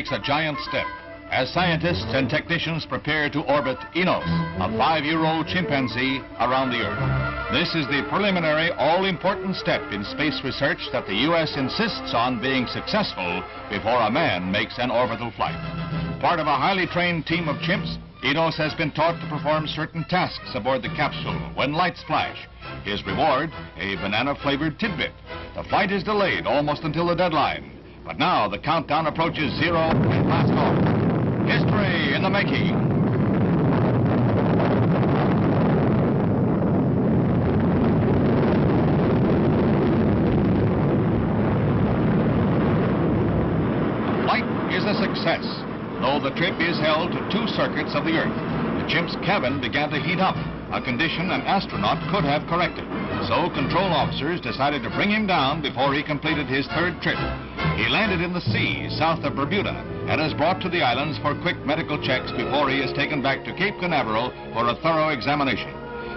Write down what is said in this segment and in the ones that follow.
takes a giant step as scientists and technicians prepare to orbit Enos, a five-year-old chimpanzee, around the Earth. This is the preliminary, all-important step in space research that the U.S. insists on being successful before a man makes an orbital flight. Part of a highly trained team of chimps, Enos has been taught to perform certain tasks aboard the capsule when lights flash. His reward, a banana-flavored tidbit. The flight is delayed almost until the deadline. But now the countdown approaches zero and blast off. History in the making. Flight is a success, though the trip is held to two circuits of the Earth. The chimp's cabin began to heat up, a condition an astronaut could have corrected. So control officers decided to bring him down before he completed his third trip. He landed in the sea south of Bermuda and is brought to the islands for quick medical checks before he is taken back to Cape Canaveral for a thorough examination.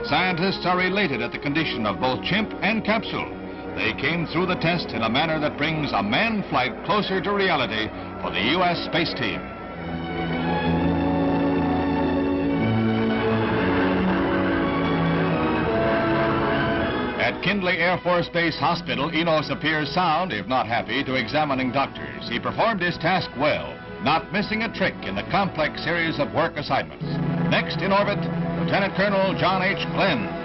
Scientists are elated at the condition of both chimp and capsule. They came through the test in a manner that brings a manned flight closer to reality for the U.S. space team. Kindley Air Force Base Hospital, Enos appears sound, if not happy, to examining doctors. He performed his task well, not missing a trick in the complex series of work assignments. Next in orbit, Lieutenant Colonel John H. Glenn.